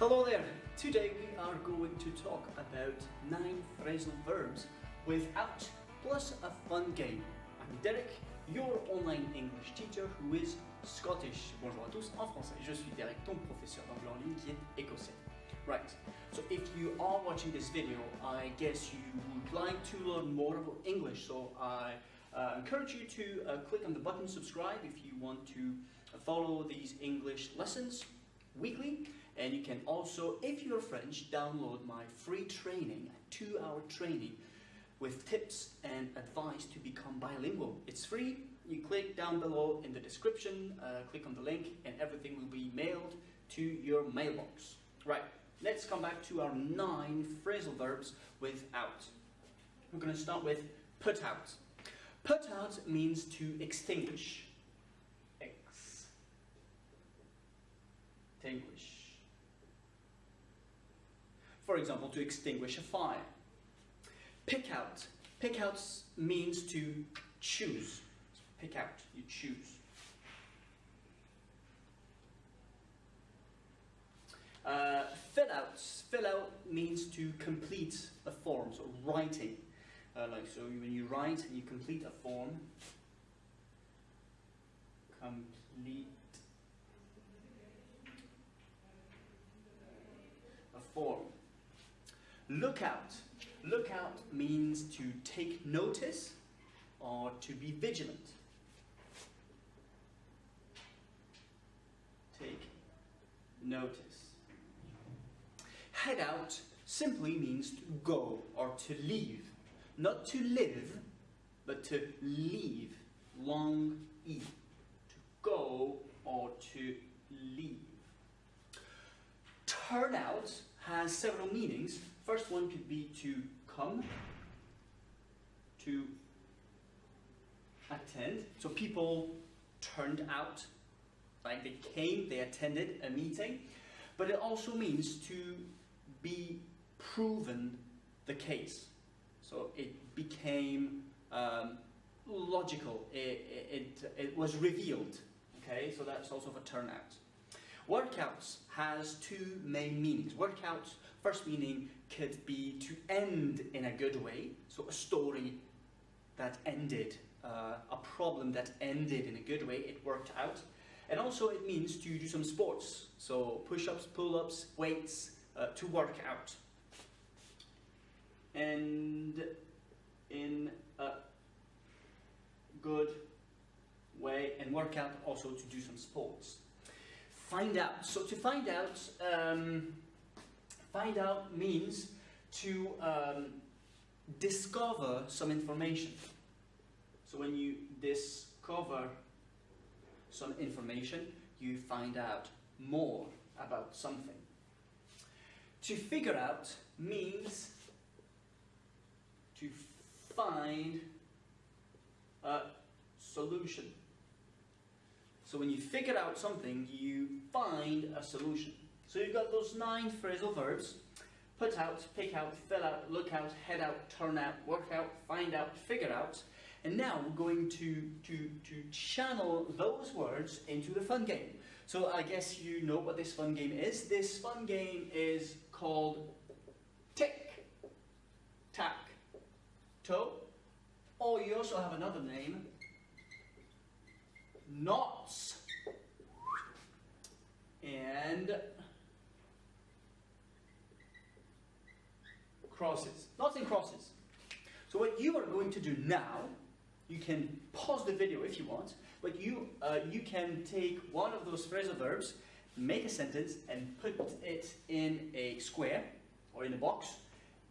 Hello there! Today we are going to talk about 9 phrasal verbs without plus a fun game. I'm Derek, your online English teacher who is Scottish. Bonjour à tous, en français, je suis Derek, ton professeur d'anglais en ligne qui est écossais. Right, so if you are watching this video, I guess you would like to learn more about English, so I uh, encourage you to uh, click on the button subscribe if you want to follow these English lessons weekly and you can also, if you're French, download my free training, a two-hour training with tips and advice to become bilingual. It's free, you click down below in the description, uh, click on the link and everything will be mailed to your mailbox. Right, let's come back to our nine phrasal verbs without. We're going to start with put out. Put out means to extinguish. extinguish. For example, to extinguish a fire. Pick out. Pick out means to choose. Pick out, you choose. Uh, fill out. Fill out means to complete a form, so writing. Uh, like so, when you write and you complete a form, complete a form. Lookout. Lookout means to take notice or to be vigilant. Take notice. Head out simply means to go or to leave. Not to live, but to leave. Long E. To go or to leave. Turn out has several meanings. First one could be to come, to attend. So people turned out, like they came, they attended a meeting. But it also means to be proven the case. So it became um, logical, it, it, it was revealed. Okay, so that's also for turnout. Workouts has two main meanings. Workouts, first meaning could be to end in a good way, so a story that ended, uh, a problem that ended in a good way, it worked out. And also it means to do some sports, so push-ups, pull-ups, weights, uh, to work out. And in a good way, and work out also to do some sports find out. So to find out, um, find out means to um, discover some information. So when you discover some information, you find out more about something. To figure out means to find a solution. So when you figure out something, you find a solution. So you've got those nine phrasal verbs. Put out, pick out, fill out, look out, head out, turn out, work out, find out, figure out. And now we're going to, to, to channel those words into the fun game. So I guess you know what this fun game is. This fun game is called Tick, Tack, Toe. Or you also have another name, noughts and crosses. Noughts and crosses. So what you are going to do now, you can pause the video if you want, but you, uh, you can take one of those phrasal verbs, make a sentence and put it in a square or in a box.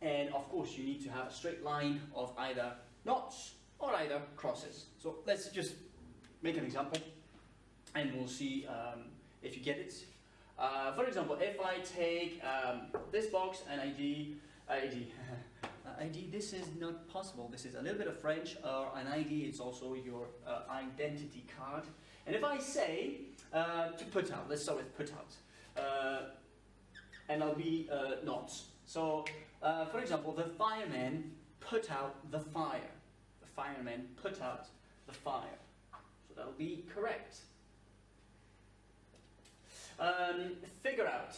And of course you need to have a straight line of either noughts or either crosses. So let's just make an example and we'll see um, if you get it. Uh, for example, if I take um, this box and ID, ID, ID, this is not possible. This is a little bit of French, or an ID, it's also your uh, identity card. And if I say uh, to put out, let's start with put out, uh, and I'll be uh, not. So, uh, for example, the fireman put out the fire. The fireman put out the fire. That'll be correct. Um, figure out.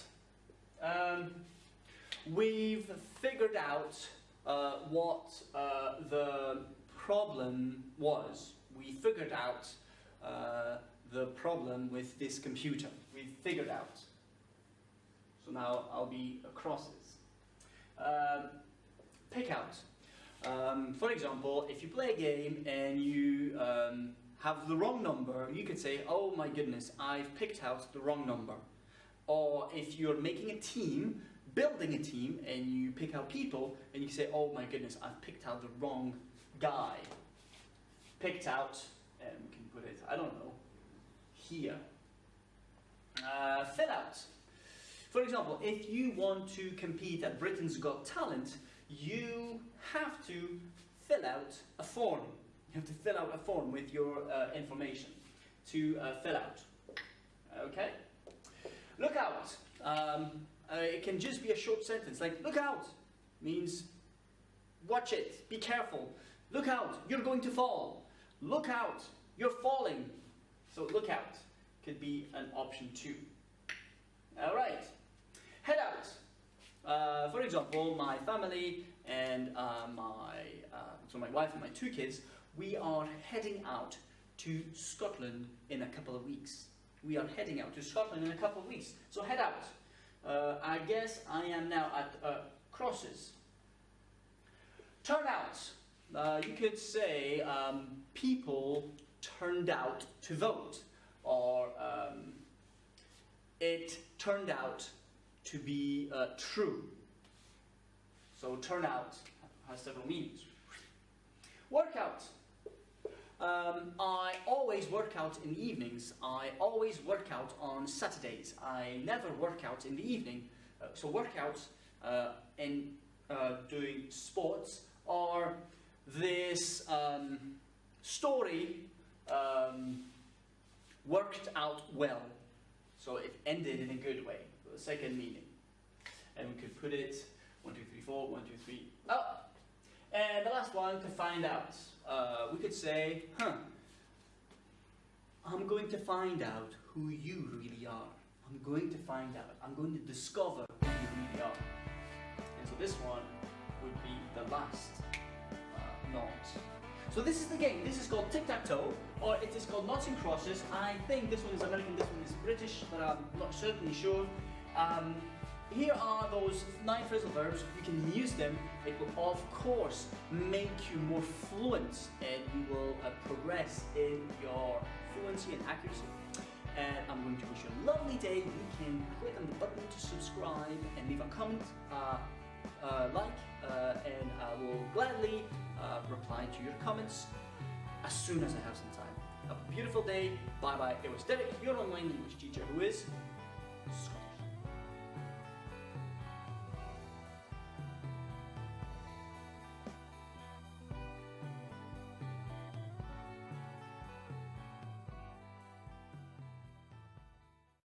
Uh, we've figured out uh, what uh, the problem was. We figured out uh, the problem with this computer. We figured out. So now I'll be crosses. Um, pick out. Um, for example, if you play a game and you um, have the wrong number, you could say, oh my goodness, I've picked out the wrong number. Or if you're making a team, building a team, and you pick out people, and you say, oh my goodness, I've picked out the wrong guy. Picked out, and we can put it, I don't know, here. Uh, fill out. For example, if you want to compete at Britain's Got Talent, you have to fill out a form. You have to fill out a form with your uh, information to uh, fill out. Okay? Look out. Um, uh, it can just be a short sentence like, look out means watch it, be careful. Look out, you're going to fall. Look out, you're falling. So look out could be an option too. All right, head out. Uh, for example, my family and uh, my, uh, so my wife and my two kids, we are heading out to Scotland in a couple of weeks. We are heading out to Scotland in a couple of weeks. So head out. Uh, I guess I am now at uh, crosses. Turn out. Uh, you could say um, people turned out to vote, or um, it turned out to be uh, true. So turnout has several meanings. Workout. Um, I always work out in the evenings. I always work out on Saturdays. I never work out in the evening. Uh, so workouts uh, in uh, doing sports are this um, story um, worked out well. So it ended in a good way. The second meaning. And we could put it one, two, three, four, one, two, three, up. And the last one, to find out. Uh, we could say, huh, I'm going to find out who you really are. I'm going to find out. I'm going to discover who you really are. And so this one would be the last uh, nought. So this is the game. This is called tic-tac-toe, or it is called noughts and crosses. I think this one is American, this one is British, but I'm not certainly sure. Um, here are those nine phrasal verbs. You can use them. It will, of course, make you more fluent and you will uh, progress in your fluency and accuracy. And I'm going to wish you a lovely day. You can click on the button to subscribe and leave a comment, uh, uh, like, uh, and I will gladly uh, reply to your comments as soon as I have some time. Have a beautiful day. Bye bye. It was Derek, your online English teacher who is